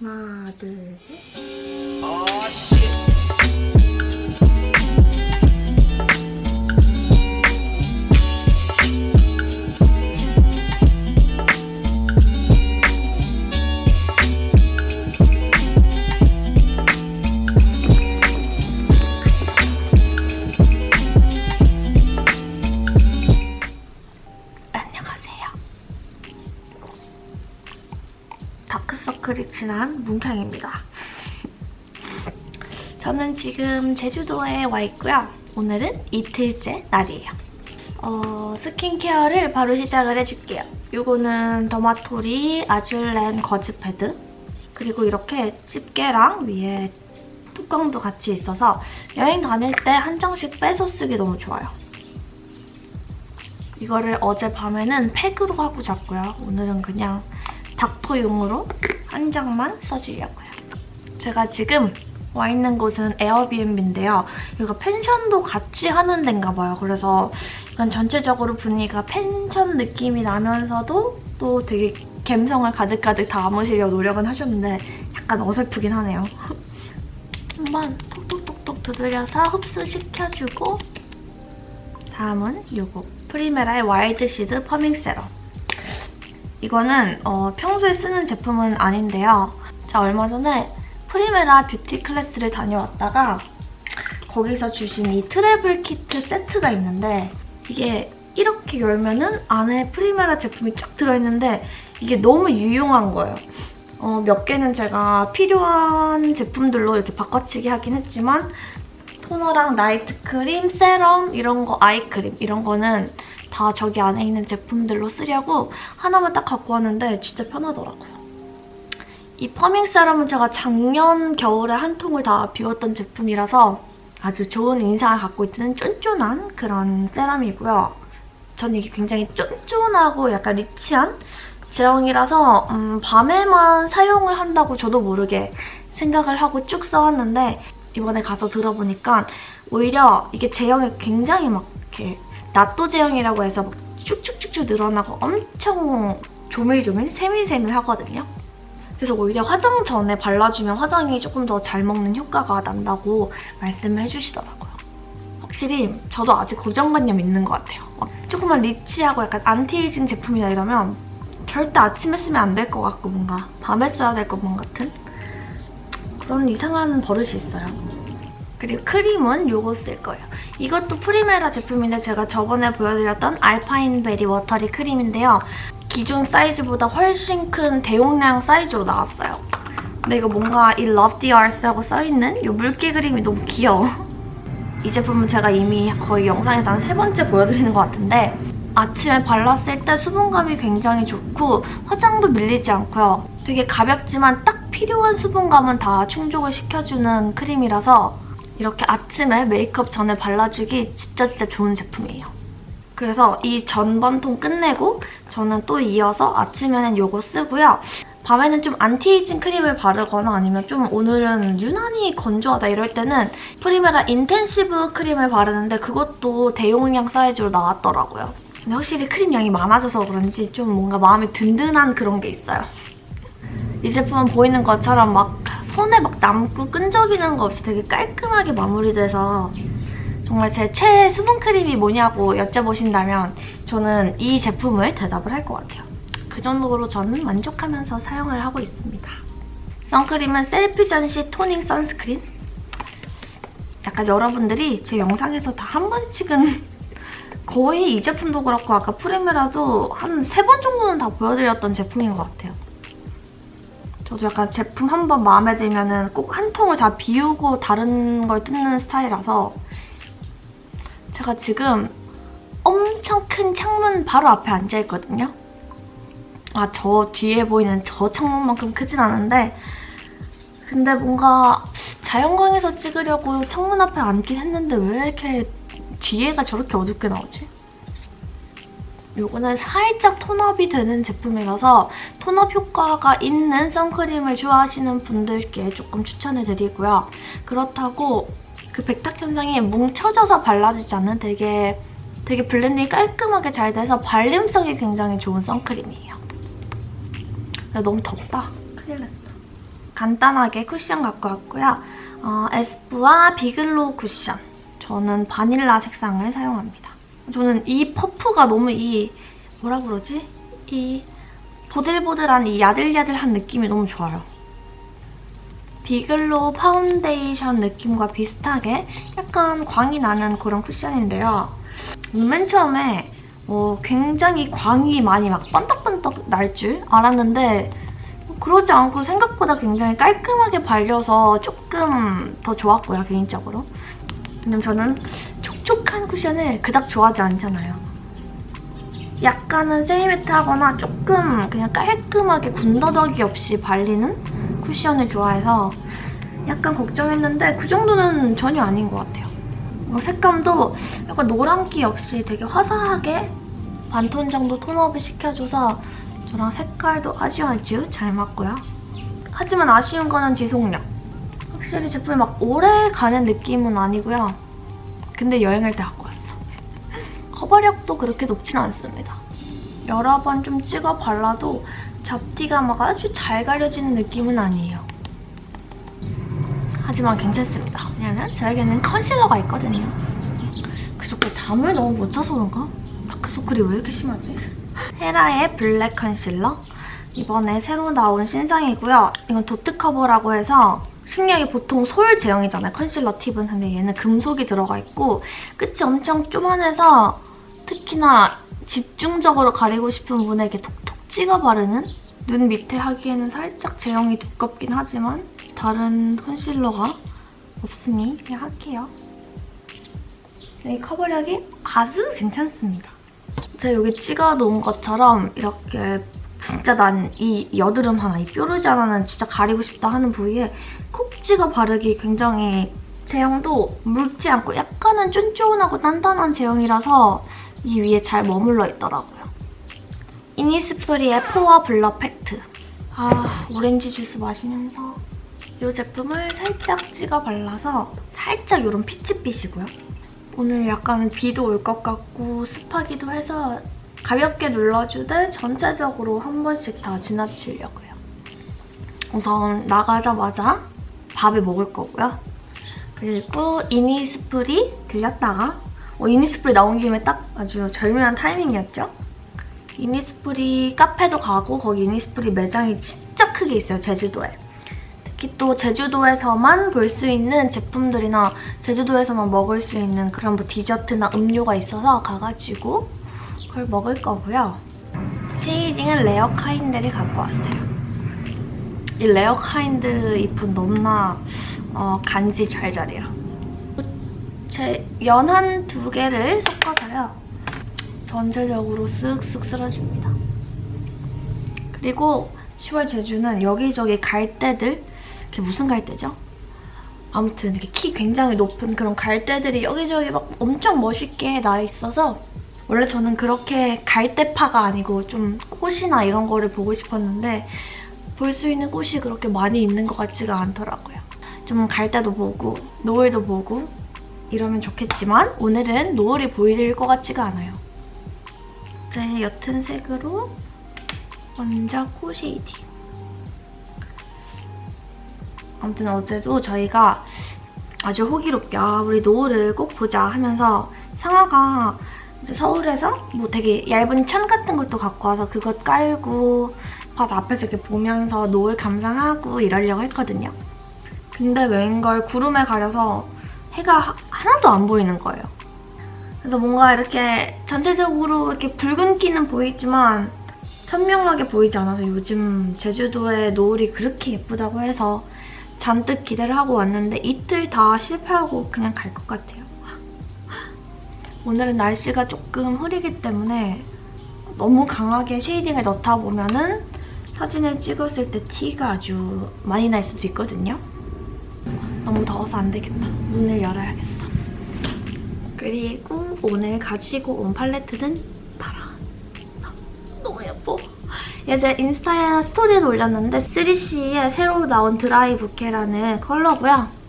하나, 둘, 셋. 문경입니다. 저는 지금 제주도에 와 있고요. 오늘은 이틀째 날이에요. 어, 스킨케어를 바로 시작을 해줄게요. 이거는 더마토리 아줄렌 거즈 패드 그리고 이렇게 집게랑 위에 뚜껑도 같이 있어서 여행 다닐 때 한 장씩 빼서 쓰기 너무 좋아요. 이거를 어젯밤에는 팩으로 하고 잤고요. 오늘은 그냥 닦토용으로 한 장만 써주려고요. 제가 지금 와 있는 곳은 에어비앤비인데요. 여기가 펜션도 같이 하는 데인가 봐요. 그래서 약간 전체적으로 분위기가 펜션 느낌이 나면서도 또 되게 감성을 가득가득 담으시려고 노력은 하셨는데 약간 어설프긴 하네요. 한번 톡톡톡톡 두드려서 흡수시켜주고 다음은 이거 프리메라의 wild seed firming serum 이거는 어, 평소에 쓰는 제품은 아닌데요. 제가 얼마 전에 프리메라 beauty class를 다녀왔다가 거기서 주신 이 travel kit 세트가 있는데 이게 이렇게 열면은 안에 프리메라 제품이 쫙 들어있는데 이게 너무 유용한 거예요. 어, 몇 개는 제가 필요한 제품들로 이렇게 바꿔치기 하긴 했지만 토너랑 night 크림, 세럼 이런 거, eye크림 이런 거는 다 저기 안에 있는 제품들로 쓰려고 하나만 딱 갖고 왔는데 진짜 편하더라고요. 이 퍼밍 세럼은 제가 작년 겨울에 한 통을 다 비웠던 제품이라서 아주 좋은 인상을 갖고 있는 쫀쫀한 그런 세럼이고요. 저는 이게 굉장히 쫀쫀하고 약간 리치한 제형이라서 음, 밤에만 사용을 한다고 저도 모르게 생각을 하고 쭉 써왔는데 이번에 가서 들어보니까 오히려 이게 제형이 굉장히 막 이렇게 낫토 제형이라고 해서 막 쭉쭉쭉쭉 늘어나고 엄청 조밀조밀 세밀세밀 하거든요. 그래서 오히려 화장 전에 발라주면 화장이 조금 더 잘 먹는 효과가 난다고 말씀을 해주시더라고요. 확실히 저도 아직 고정관념 있는 것 같아요. 막 조금만 rich하고 약간 안티에이징 제품이나 이러면 절대 아침에 쓰면 안 될 것 같고 뭔가 밤에 써야 될 것만 같은 그런 이상한 버릇이 있어요. 그리고 크림은 이거 쓸 거예요. 이것도 프리메라 제품인데 제가 저번에 보여드렸던 알파인 베리 워터리 크림인데요. 기존 사이즈보다 훨씬 큰 대용량 사이즈로 나왔어요. 근데 이거 뭔가 이 Love the Earth라고 써있는 이 물개 그림이 너무 귀여워. 이 제품은 제가 이미 거의 영상에서 한 세 번째 보여드리는 것 같은데 아침에 발랐을 때 수분감이 굉장히 좋고 화장도 밀리지 않고요. 되게 가볍지만 딱 필요한 수분감은 다 충족을 시켜주는 크림이라서 이렇게 아침에 메이크업 전에 발라주기 진짜 진짜 좋은 제품이에요. 그래서 이 저번 통 끝내고 저는 또 이어서 아침에는 이거 쓰고요. 밤에는 좀 안티에이징 크림을 바르거나 아니면 좀 오늘은 유난히 건조하다 이럴 때는 프리메라 인텐시브 크림을 바르는데 그것도 대용량 사이즈로 나왔더라고요. 근데 확실히 크림 양이 많아져서 그런지 좀 뭔가 마음이 든든한 그런 게 있어요. 이 제품은 보이는 것처럼 막 손에 막 남고 끈적이는 거 없이 되게 깔끔하게 마무리돼서 정말 제 최애 수분 크림이 뭐냐고 여쭤보신다면 저는 이 제품을 대답을 할 것 같아요. 그 정도로 저는 만족하면서 사용을 하고 있습니다. 선크림은 셀피 전시 토닝 선스크린. 약간 여러분들이 제 영상에서 다 한 번씩은 거의 이 제품도 그렇고 아까 프리메라도 한 세 번 정도는 다 보여드렸던 제품인 것 같아요. 저도 약간 제품 한 번 마음에 들면 꼭 한 통을 다 비우고 다른 걸 뜯는 스타일이라서 제가 지금 엄청 큰 창문 바로 앞에 앉아있거든요. 아, 저 뒤에 보이는 저 창문만큼 크진 않은데 근데 뭔가 자연광에서 찍으려고 창문 앞에 앉긴 했는데 왜 이렇게 뒤에가 저렇게 어둡게 나오지? 이거는 살짝 톤업이 되는 제품이라서 톤업 효과가 있는 선크림을 좋아하시는 분들께 조금 추천해드리고요. 그렇다고 그 백탁 현상이 뭉쳐져서 발라지지 않는 되게 되게 블렌딩이 깔끔하게 잘 돼서 발림성이 굉장히 좋은 선크림이에요. 너무 덥다. 큰일 났다. 간단하게 쿠션 갖고 왔고요. 어, 에스쁘아 비글로우 쿠션. 저는 바닐라 색상을 사용합니다. 저는 이 퍼프가 너무 이 뭐라 그러지? 이 보들보들한 이 야들야들한 느낌이 너무 좋아요. 비글로우 파운데이션 느낌과 비슷하게 약간 광이 나는 그런 쿠션인데요. 맨 처음에 어, 굉장히 광이 많이 막 번떡번떡 날 줄 알았는데 그러지 않고 생각보다 굉장히 깔끔하게 발려서 조금 더 좋았고요, 개인적으로. 왜냐면 저는 촉촉한 쿠션을 그닥 좋아하지 않잖아요. 약간은 세이매트하거나 조금 그냥 깔끔하게 군더더기 없이 발리는 쿠션을 좋아해서 약간 걱정했는데 그 정도는 전혀 아닌 것 같아요. 어, 색감도 약간 노란기 없이 되게 화사하게 반톤 정도 톤업을 시켜줘서 저랑 색깔도 아주 아주 잘 맞고요. 하지만 아쉬운 거는 지속력. 확실히 제품이 막 오래 가는 느낌은 아니고요. 근데 여행할 때 갖고 왔어. 커버력도 그렇게 높진 않습니다. 여러 번 좀 찍어 발라도 잡티가 막 아주 잘 가려지는 느낌은 아니에요. 하지만 괜찮습니다. 왜냐면 저에게는 컨실러가 있거든요. 그저께 잠을 너무 못 자서 그런가? 다크서클이 왜 이렇게 심하지? 헤라의 블랙 컨실러. 이번에 새로 나온 신상이고요. 이건 도트 커버라고 해서 식량이 보통 솔 제형이잖아요, 컨실러 팁은. 근데 얘는 금속이 들어가 있고 끝이 엄청 쪼만해서 특히나 집중적으로 가리고 싶은 분에게 톡톡 찍어 바르는 눈 밑에 하기에는 살짝 제형이 두껍긴 하지만 다른 컨실러가 없으니 그냥 할게요. 이 커버력이 아주 괜찮습니다. 제가 여기 찍어 놓은 것처럼 이렇게 진짜 난 이 여드름 하나, 이 뾰루지 하나는 진짜 가리고 싶다 하는 부위에 콕 찍어 바르기 굉장히 제형도 묽지 않고 약간은 쫀쫀하고 단단한 제형이라서 이 위에 잘 머물러 있더라고요. 이니스프리의 포어 블러 팩트. 아, 오렌지 주스 마시면서 이 제품을 살짝 찍어 발라서 살짝 이런 피치빛이고요. 오늘 약간 비도 올 것 같고 습하기도 해서 가볍게 눌러주되 전체적으로 한 번씩 다 지나치려고요. 우선 나가자마자 밥을 먹을 거고요. 그리고 이니스프리 들렸다가 어, 이니스프리 나온 김에 딱 아주 절묘한 타이밍이었죠? 이니스프리 카페도 가고 거기 이니스프리 매장이 진짜 크게 있어요, 제주도에. 특히 또 제주도에서만 볼 수 있는 제품들이나 제주도에서만 먹을 수 있는 그런 뭐 디저트나 음료가 있어서 가가지고 그걸 먹을 거고요. 쉐이딩은 레어 카인드를 갖고 왔어요. 이 레어 카인드 잎은 너무나 어, 간지 잘 자래요. 제 연한 두 개를 섞어서요. 전체적으로 쓱쓱 쓸어줍니다. 그리고 10월 제주는 여기저기 갈대들 그게 무슨 갈대죠? 아무튼 이렇게 키 굉장히 높은 그런 갈대들이 여기저기 막 엄청 멋있게 나 있어서 원래 저는 그렇게 갈대파가 아니고 좀 꽃이나 이런 거를 보고 싶었는데 볼 수 있는 꽃이 그렇게 많이 있는 것 같지가 않더라고요. 좀 갈대도 보고 노을도 보고 이러면 좋겠지만 오늘은 노을이 보일 것 같지가 않아요. 제 옅은 색으로 먼저 코 쉐이딩. 아무튼 어제도 저희가 아주 호기롭게 아, 우리 노을을 꼭 보자 하면서 상아가 서울에서 뭐 되게 얇은 천 같은 것도 갖고 와서 그것 깔고 바다 앞에서 이렇게 보면서 노을 감상하고 이러려고 했거든요. 근데 웬걸 구름에 가려서 해가 하나도 안 보이는 거예요. 그래서 뭔가 이렇게 전체적으로 이렇게 붉은 기는 보이지만 선명하게 보이지 않아서 요즘 제주도의 노을이 그렇게 예쁘다고 해서 잔뜩 기대를 하고 왔는데 이틀 다 실패하고 그냥 갈 것 같아요. 오늘은 날씨가 조금 흐리기 때문에 너무 강하게 쉐이딩을 넣다 보면은 사진을 찍었을 때 티가 아주 많이 날 수도 있거든요. 너무 더워서 안 되겠다. 문을 열어야겠어. 그리고 오늘 가지고 온 팔레트는 따라. 너무 예뻐. 예제 인스타에 스토리에도 올렸는데 3CE의 새로 나온 드라이 부케라는 컬러고요.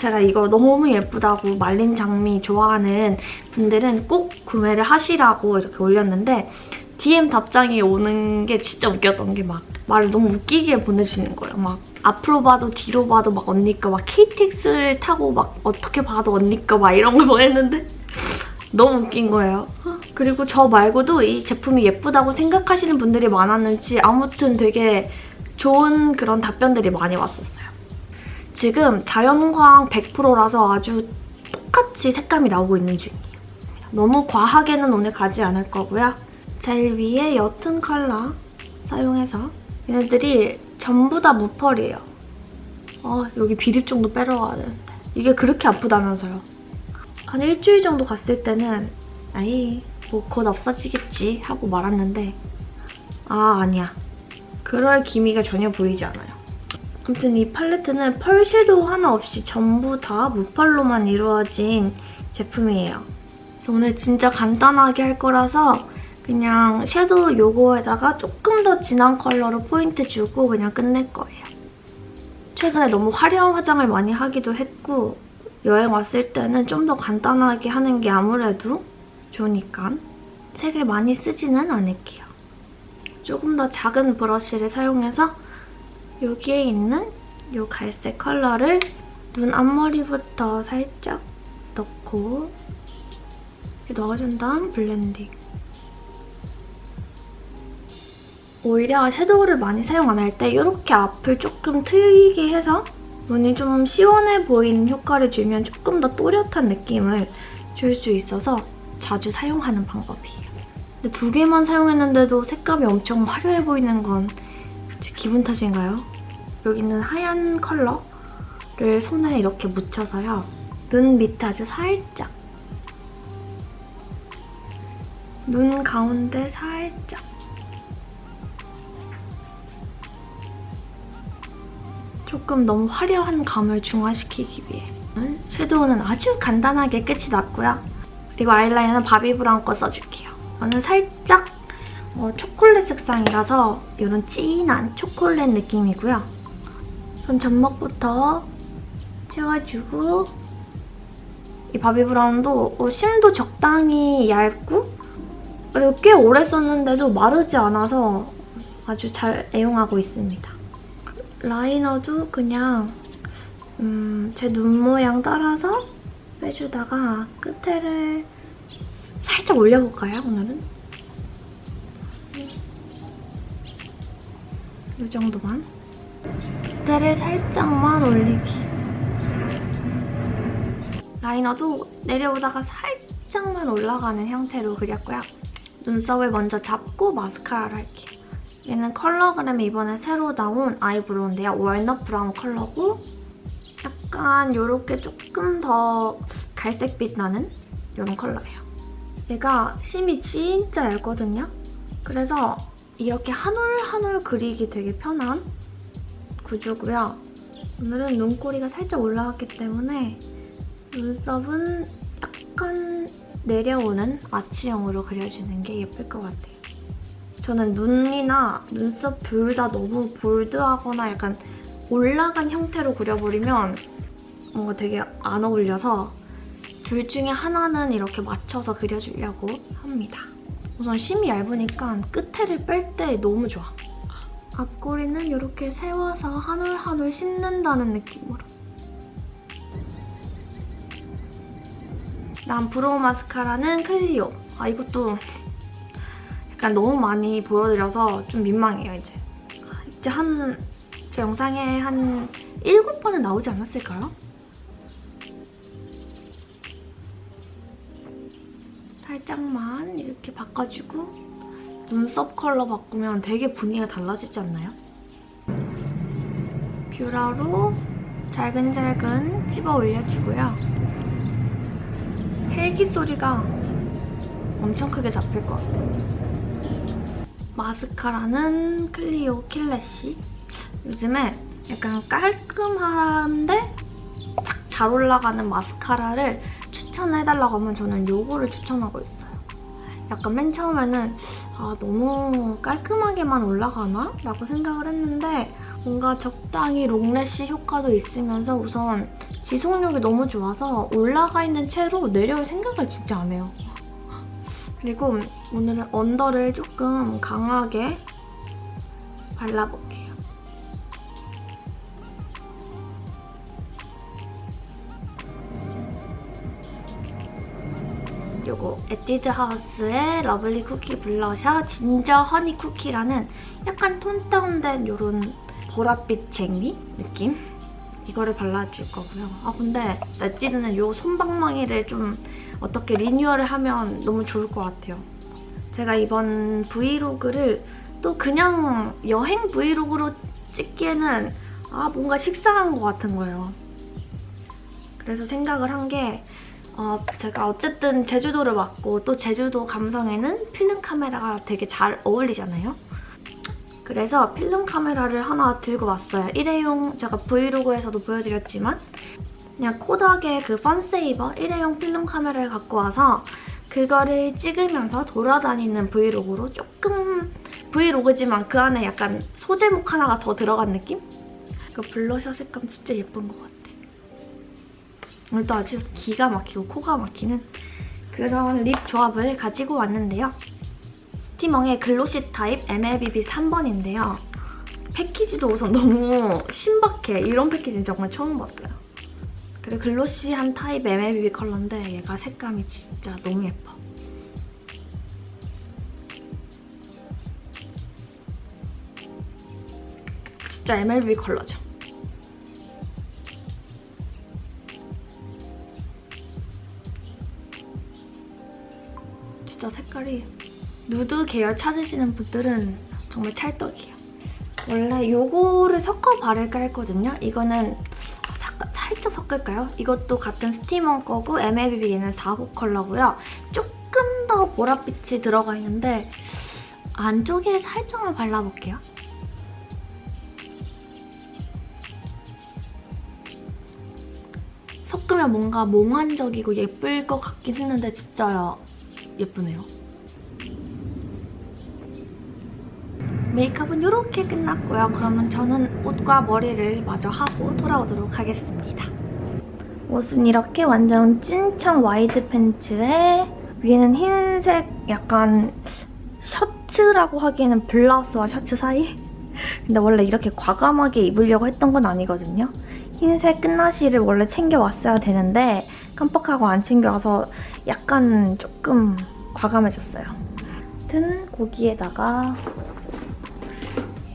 제가 이거 너무 예쁘다고 말린 장미 좋아하는 분들은 꼭 구매를 하시라고 이렇게 올렸는데 DM 답장이 오는 게 진짜 웃겼던 게 막 말을 너무 웃기게 보내주시는 거예요. 막 앞으로 봐도 뒤로 봐도 막 언니 거막 KTX를 타고 막 어떻게 봐도 언니 거막 이런 걸 보냈는데 너무 웃긴 거예요. 그리고 저 말고도 이 제품이 예쁘다고 생각하시는 분들이 많았는지 아무튼 되게 좋은 그런 답변들이 많이 왔었어요. 지금 자연광 100%라서 아주 똑같이 색감이 나오고 있는 중이에요. 너무 과하게는 오늘 가지 않을 거고요. 제일 위에 옅은 컬러 사용해서 얘네들이 전부 다 무펄이에요. 어, 여기 비립 정도 빼러 가야 되는데 이게 그렇게 아프다면서요. 한 일주일 정도 갔을 때는 아이 뭐 곧 없어지겠지 하고 말았는데 아 아니야. 그럴 기미가 전혀 보이지 않아요. 아무튼 이 팔레트는 펄 섀도우 하나 없이 전부 다 무펄로만 이루어진 제품이에요. 오늘 진짜 간단하게 할 거라서 그냥 섀도우 요거에다가 조금 더 진한 컬러로 포인트 주고 그냥 끝낼 거예요. 최근에 너무 화려한 화장을 많이 하기도 했고 여행 왔을 때는 좀 더 간단하게 하는 게 아무래도 좋으니까 색을 많이 쓰지는 않을게요. 조금 더 작은 브러쉬를 사용해서 여기에 있는 이 갈색 컬러를 눈 앞머리부터 살짝 넣고 넣어준 다음 블렌딩. 오히려 섀도우를 많이 사용 안 할 때 이렇게 앞을 조금 트이게 해서 눈이 좀 시원해 보이는 효과를 주면 조금 더 또렷한 느낌을 줄 수 있어서 자주 사용하는 방법이에요. 근데 두 개만 사용했는데도 색감이 엄청 화려해 보이는 건 제 기분 탓인가요? 여기 있는 하얀 컬러를 손에 이렇게 묻혀서요. 눈 밑에 아주 살짝 눈 가운데 살짝 조금 너무 화려한 감을 중화시키기 위해 섀도우는 아주 간단하게 끝이 났고요. 그리고 아이라이너는 바비브라운 거 써줄게요. 저는 살짝 어, 초콜릿 색상이라서 이런 진한 초콜릿 느낌이고요. 전 점막부터 채워주고 이 바비 브라운도 어, 심도 적당히 얇고 그리고 꽤 오래 썼는데도 마르지 않아서 아주 잘 애용하고 있습니다. 라이너도 그냥 음, 제 눈 모양 따라서 빼주다가 끝에를 살짝 올려볼까요, 오늘은? 이 정도만. 끝에를 살짝만 올리기. 라이너도 내려오다가 살짝만 올라가는 형태로 그렸고요. 눈썹을 먼저 잡고 마스카라를 할게요. 얘는 컬러그램이 이번에 새로 나온 아이브로우인데요. 월넛 브라운 컬러고 약간 이렇게 조금 더 갈색빛 나는 이런 컬러예요. 얘가 심이 진짜 얇거든요. 그래서 이렇게 한 올 한 올 그리기 되게 편한 구조고요. 오늘은 눈꼬리가 살짝 올라왔기 때문에 눈썹은 약간 내려오는 아치형으로 그려주는 게 예쁠 것 같아요. 저는 눈이나 눈썹 둘 다 너무 볼드하거나 약간 올라간 형태로 그려버리면 뭔가 되게 안 어울려서 둘 중에 하나는 이렇게 맞춰서 그려주려고 합니다. 우선 심이 얇으니까 끝에를 뺄 때 너무 좋아. 앞꼬리는 이렇게 세워서 한 올 한 올 씹는다는 느낌으로. 다음 브로우 마스카라는 클리오. 아 이것도 약간 너무 많이 보여드려서 좀 민망해요 이제. 이제 한 제 영상에 한 7번은 나오지 않았을까요? 살짝만 이렇게 바꿔주고 눈썹 컬러 바꾸면 되게 분위기가 달라지지 않나요? 뷰러로 잘근잘근 찝어 올려주고요. 헬기 소리가 엄청 크게 잡힐 것 같아요. 마스카라는 클리오 킬래시. 요즘에 약간 깔끔한데 착 잘 올라가는 마스카라를 추천해달라고 하면 저는 이거를 추천하고 있어요. 약간 맨 처음에는 아 너무 깔끔하게만 올라가나? 라고 생각을 했는데 뭔가 적당히 롱래쉬 효과도 있으면서 우선 지속력이 너무 좋아서 올라가 있는 채로 내려올 생각을 진짜 안 해요. 그리고 오늘은 언더를 조금 강하게 발라볼게요. 에뛰드 하우스의 Lovely Cookie Blusher Ginger Honey Cookie라는 약간 톤 다운된 요런 보랏빛 젤리 느낌? 이거를 발라줄 거고요. 아 근데 에뛰드는 요 솜방망이를 좀 어떻게 리뉴얼을 하면 너무 좋을 것 같아요. 제가 이번 브이로그를 또 그냥 여행 브이로그로 찍기에는 아 뭔가 식상한 것 같은 거예요. 그래서 생각을 한게 어, 제가 어쨌든 제주도를 왔고 또 제주도 감성에는 필름 카메라가 되게 잘 어울리잖아요. 그래서 필름 카메라를 하나 들고 왔어요. 일회용 제가 브이로그에서도 보여드렸지만 그냥 Kodak의 그 FunSaver 일회용 필름 카메라를 갖고 와서 그거를 찍으면서 돌아다니는 브이로그로 조금 브이로그지만 그 안에 약간 소제목 하나가 더 들어간 느낌? 그 블러셔 색감 진짜 예쁜 것 같아. 오늘도 아주 기가 막히고 코가 막히는 그런 lip 조합을 가지고 왔는데요. 스티멍의 glossy 타입 MLBB 3번인데요. 패키지도 우선 너무 신박해. 이런 패키지는 정말 처음 봤어요. 그리고 glossy한 타입 MLBB 컬러인데 얘가 색감이 진짜 너무 예뻐. 진짜 MLB 컬러죠. 진짜 색깔이 누드 계열 찾으시는 분들은 정말 찰떡이에요. 원래 요거를 섞어 바를까 했거든요. 이거는 사- 살짝 섞을까요? 이것도 같은 스티머 거고 MLBB 얘는 4호 컬러고요. 조금 더 보랏빛이 들어가 있는데 안쪽에 살짝만 발라볼게요. 섞으면 뭔가 몽환적이고 예쁠 것 같긴 했는데 진짜 예쁘네요. 메이크업은 이렇게 끝났고요. 그러면 저는 옷과 머리를 마저 하고 돌아오도록 하겠습니다. 옷은 이렇게 완전 찐청 wide 팬츠에 위에는 흰색 약간 셔츠라고 하기에는 블라우스와 셔츠 사이? 근데 원래 이렇게 과감하게 입으려고 했던 건 아니거든요. 흰색 끝나시를 원래 챙겨왔어야 되는데 깜빡하고 안 챙겨와서 약간 조금 과감해졌어요. 아무튼 거기에다가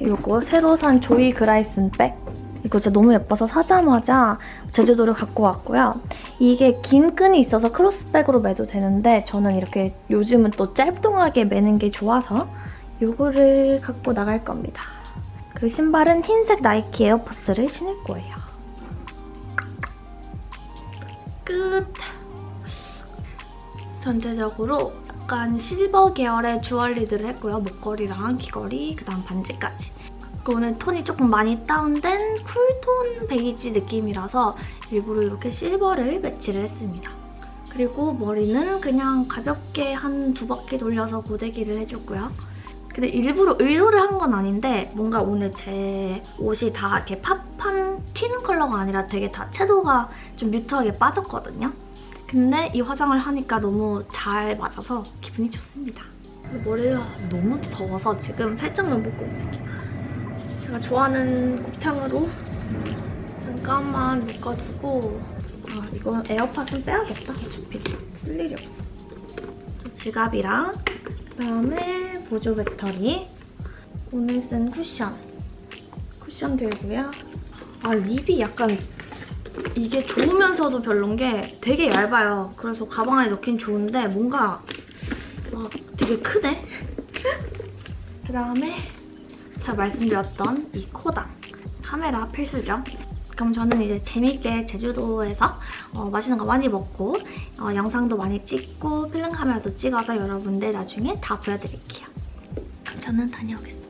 이거 새로 산 조이 그라이슨 백 이거 진짜 너무 예뻐서 사자마자 제주도를 갖고 왔고요. 이게 긴 끈이 있어서 크로스백으로 매도 되는데 저는 이렇게 요즘은 또 짧동하게 매는 게 좋아서 이거를 갖고 나갈 겁니다. 그 신발은 흰색 나이키 에어포스를 신을 거예요. 끝! 전체적으로 약간 실버 계열의 주얼리들을 했고요. 목걸이랑 귀걸이, 그다음 반지까지. 오늘 톤이 조금 많이 다운된 쿨톤 베이지 느낌이라서 일부러 이렇게 실버를 매치를 했습니다. 그리고 머리는 그냥 가볍게 한 두 바퀴 돌려서 고데기를 해줬고요. 근데 일부러 의도를 한 건 아닌데 뭔가 오늘 제 옷이 다 이렇게 팝한 튀는 컬러가 아니라 되게 다 채도가 좀 뮤트하게 빠졌거든요. 근데 이 화장을 하니까 너무 잘 맞아서 기분이 좋습니다. 머리가 너무 더워서 지금 살짝만 묶고 있을게요. 제가 좋아하는 곱창으로 잠깐만 묶어두고 아 이거 에어팟은 빼야겠다. 어차피 쓸 일이 없어. 저 지갑이랑 그다음에 보조 배터리 오늘 쓴 쿠션 쿠션 들고요. 아 립이 약간 이게 좋으면서도 별론 게 되게 얇아요. 그래서 가방 안에 넣긴 좋은데 뭔가 막 되게 크네? 그다음에 제가 말씀드렸던 이 코당 카메라 필수죠. 그럼 저는 이제 재밌게 제주도에서 어, 맛있는 거 많이 먹고 어, 영상도 많이 찍고 필름 카메라도 찍어서 여러분들 나중에 다 보여드릴게요. 그럼 저는 다녀오겠습니다.